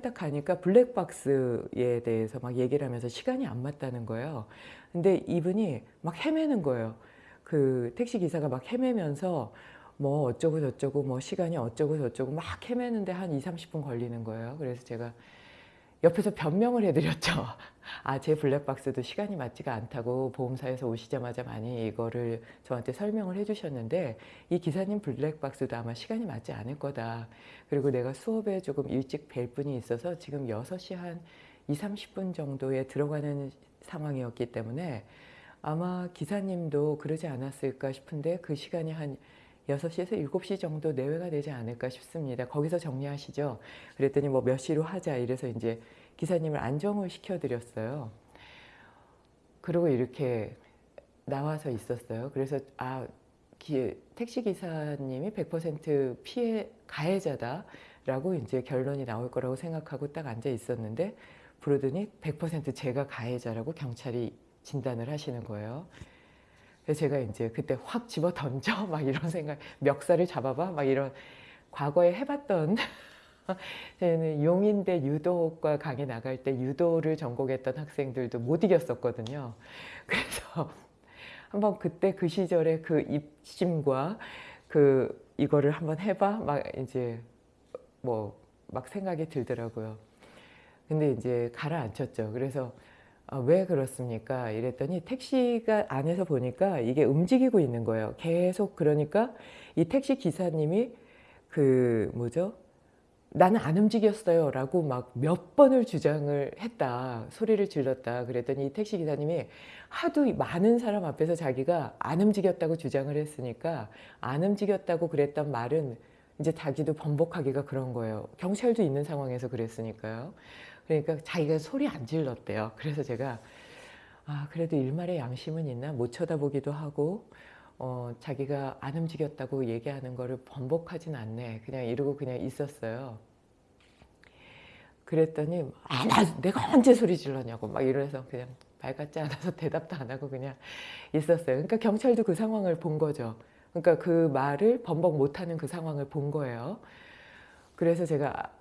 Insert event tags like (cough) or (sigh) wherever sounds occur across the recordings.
딱 가니까 블랙박스에 대해서 막 얘기를 하면서 시간이 안 맞다는 거예요. 근데 이분이 막 헤매는 거예요. 그 택시 기사가 막 헤매면서 뭐 어쩌고 저쩌고 뭐 시간이 어쩌고 저쩌고 막 헤매는데 한 2, 30분 걸리는 거예요. 그래서 제가 옆에서 변명을 해드렸죠. (laughs) 아, 제 블랙박스도 시간이 맞지가 않다고 보험사에서 오시자마자 많이 이거를 저한테 설명을 해주셨는데 이 기사님 블랙박스도 아마 시간이 맞지 않을 거다. 그리고 내가 수업에 조금 일찍 뵐 분이 있어서 지금 6시 한 2, 30분 정도에 들어가는 상황이었기 때문에 아마 기사님도 그러지 않았을까 싶은데 그 시간이 한 6시에서 7시 정도 내외가 되지 않을까 싶습니다. 거기서 정리하시죠. 그랬더니 뭐 몇 시로 하자 이래서 이제 기사님을 안정을 시켜드렸어요. 그리고 이렇게 나와서 있었어요. 그래서 아 기, 택시 기사님이 100% 피해 가해자다 라고 이제 결론이 나올 거라고 생각하고 딱 앉아 있었는데 부르더니 100% 제가 가해자라고 경찰이 진단을 하시는 거예요. 그래서 제가 이제 그때 확 집어 던져 (laughs) 막 이런 생각 멱살을 잡아봐 막 이런 과거에 해봤던 (laughs) 저는 용인대 유도과 강의 나갈 때 유도를 전공했던 학생들도 못 이겼었거든요. 그래서 (laughs) 한번 그때 그 시절에 그 입심과 그 이거를 한번 해봐 막 이제 뭐 막 생각이 들더라고요. 근데 이제 가라앉혔죠. 그래서 아, 왜 그렇습니까? 이랬더니 택시가 안에서 보니까 이게 움직이고 있는 거예요. 계속 그러니까 이 택시 기사님이 그 뭐죠? 나는 안 움직였어요 라고 막 몇 번을 주장을 했다 소리를 질렀다 그랬더니 이 택시 기사님이 하도 많은 사람 앞에서 자기가 안 움직였다고 주장을 했으니까 안 움직였다고 그랬던 말은 이제 자기도 번복하기가 그런 거예요 경찰도 있는 상황에서 그랬으니까요 그러니까 자기가 소리 안 질렀대요. 그래서 제가 아 그래도 일말의 양심은 있나 못 쳐다보기도 하고 어, 자기가 안 움직였다고 얘기하는 거를 번복하진 않네. 그냥 이러고 그냥 있었어요. 그랬더니 아, 나, 내가 언제 소리 질렀냐고 막 이러면서 그냥 말 같지 않아서 (laughs) 대답도 안 하고 그냥 있었어요. 그러니까 경찰도 그 상황을 본 거죠. 그러니까 그 말을 번복 못하는 그 상황을 본 거예요. 그래서 제가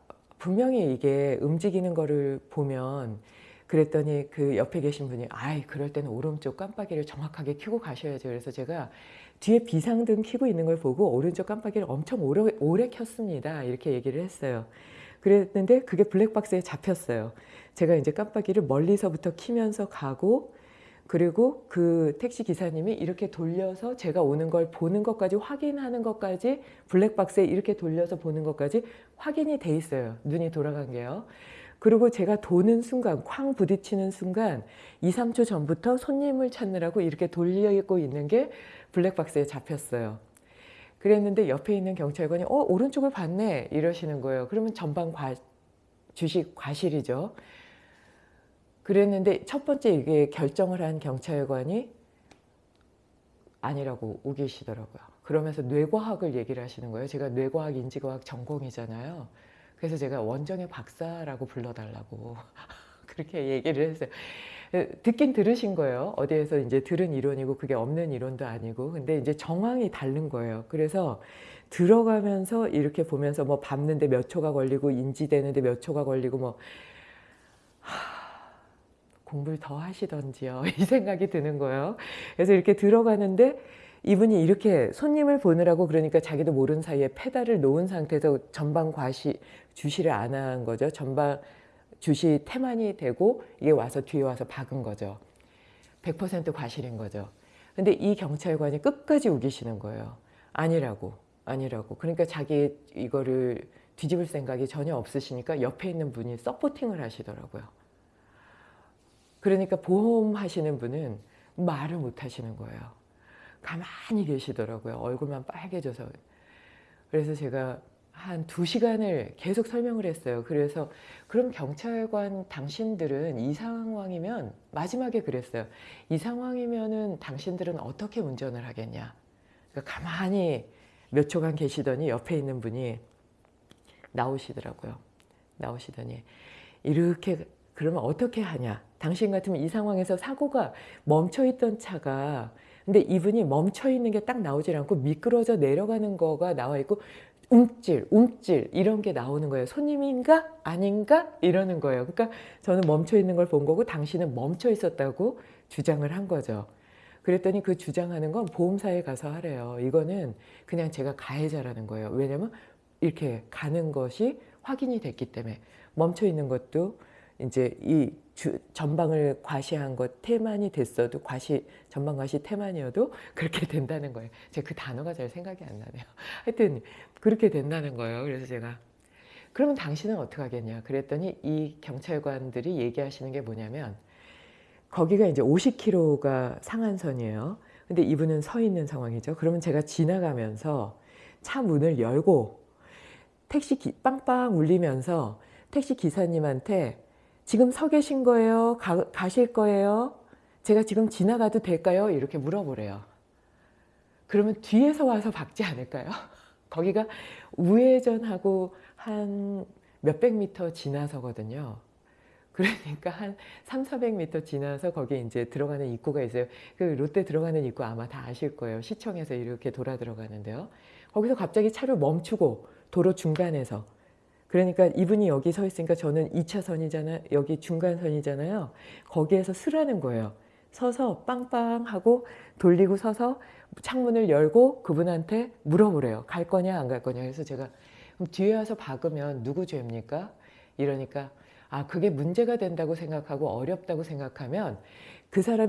분명히 이게 움직이는 거를 보면 그랬더니 그 옆에 계신 분이 아이 그럴 때는 오른쪽 깜빡이를 정확하게 켜고 가셔야죠. 그래서 제가 뒤에 비상등 켜고 있는 걸 보고 오른쪽 깜빡이를 엄청 오래, 오래 켰습니다. 이렇게 얘기를 했어요. 그랬는데 그게 블랙박스에 잡혔어요. 제가 이제 깜빡이를 멀리서부터 키면서 가고 그리고 그 택시 기사님이 이렇게 돌려서 제가 오는 걸 보는 것까지 확인하는 것까지 블랙박스에 이렇게 돌려서 보는 것까지 확인이 돼 있어요. 눈이 돌아간 게요. 그리고 제가 도는 순간 쾅 부딪히는 순간 2, 3초 전부터 손님을 찾느라고 이렇게 돌리고 있는 게 블랙박스에 잡혔어요. 그랬는데 옆에 있는 경찰관이 어 오른쪽을 봤네 이러시는 거예요. 그러면 전방 과, 주식 과실이죠. 그랬는데 첫 번째 이게 결정을 한 경찰관이 아니라고 우기시더라고요. 그러면서 뇌과학을 얘기를 하시는 거예요. 제가 뇌과학, 인지과학 전공이잖아요. 그래서 제가 원정의 박사라고 불러달라고 (laughs) 그렇게 얘기를 했어요. 듣긴 들으신 거예요. 어디에서 이제 들은 이론이고 그게 없는 이론도 아니고 근데 이제 정황이 다른 거예요. 그래서 들어가면서 이렇게 보면서 뭐 밟는데 몇 초가 걸리고 인지되는데 몇 초가 걸리고 뭐 공부를 더 하시던지요. (laughs) 이 생각이 드는 거예요. 그래서 이렇게 들어가는데 이분이 이렇게 손님을 보느라고 그러니까 자기도 모르는 사이에 페달을 놓은 상태에서 전방 과시 주시를 안 한 거죠. 전방 주시 태만이 되고 이게 와서 뒤에 와서 박은 거죠. 100% 과실인 거죠. 근데 이 경찰관이 끝까지 우기시는 거예요. 아니라고 아니라고. 그러니까 자기 이거를 뒤집을 생각이 전혀 없으시니까 옆에 있는 분이 서포팅을 하시더라고요 그러니까 보험 하시는 분은 말을 못 하시는 거예요. 가만히 계시더라고요. 얼굴만 빨개져서. 그래서 제가 한 두 시간을 계속 설명을 했어요. 그래서 그럼 경찰관 당신들은 이 상황이면 마지막에 그랬어요. 이 상황이면 은 당신들은 어떻게 운전을 하겠냐. 그러니까 가만히 몇 초간 계시더니 옆에 있는 분이 나오시더라고요. 나오시더니 이렇게 그러면 어떻게 하냐 당신 같으면 이 상황에서 사고가 멈춰있던 차가 근데 이분이 멈춰있는 게 딱 나오질 않고 미끄러져 내려가는 거가 나와 있고 움찔, 움찔 이런 게 나오는 거예요. 손님인가 아닌가 이러는 거예요. 그러니까 저는 멈춰 있는 걸 본 거고 당신은 멈춰 있었다고 주장을 한 거죠. 그랬더니 그 주장하는 건 보험사에 가서 하래요. 이거는 그냥 제가 가해자라는 거예요. 왜냐면 이렇게 가는 것이 확인이 됐기 때문에 멈춰 있는 것도 이제 이 주, 전방을 과시한 것 태만이 됐어도 과시 전방 과시 태만이어도 (laughs) 그렇게 된다는 거예요. 제가 그 단어가 잘 생각이 안 나네요. (laughs) 하여튼 그렇게 된다는 거예요. 그래서 제가 그러면 당신은 어떻게 하겠냐 그랬더니 이 경찰관들이 얘기하시는 게 뭐냐면 거기가 이제 50km가 상한선이에요. 근데 이분은 서 있는 상황이죠. 그러면 제가 지나가면서 차 문을 열고 택시 기, 빵빵 울리면서 택시 기사님한테 지금 서 계신 거예요? 가, 가실 거예요? 제가 지금 지나가도 될까요? 이렇게 물어보래요. 그러면 뒤에서 와서 박지 않을까요? (laughs) 거기가 우회전하고 한 몇백 미터 지나서거든요. 그러니까 한 3, 400m 지나서 거기에 이제 들어가는 입구가 있어요. 그 롯데 들어가는 입구 아마 다 아실 거예요. 시청에서 이렇게 돌아 들어가는데요. 거기서 갑자기 차를 멈추고 도로 중간에서 그러니까 이분이 여기 서 있으니까 저는 2차선이잖아요. 여기 중간선이잖아요. 거기에서 쓰라는 거예요. 서서 빵빵 하고 돌리고 서서 창문을 열고 그분한테 물어보래요. 갈 거냐 안 갈 거냐. 그래서 제가 그럼 뒤에 와서 박으면 누구 죄입니까? 이러니까 아 그게 문제가 된다고 생각하고 어렵다고 생각하면 그 사람이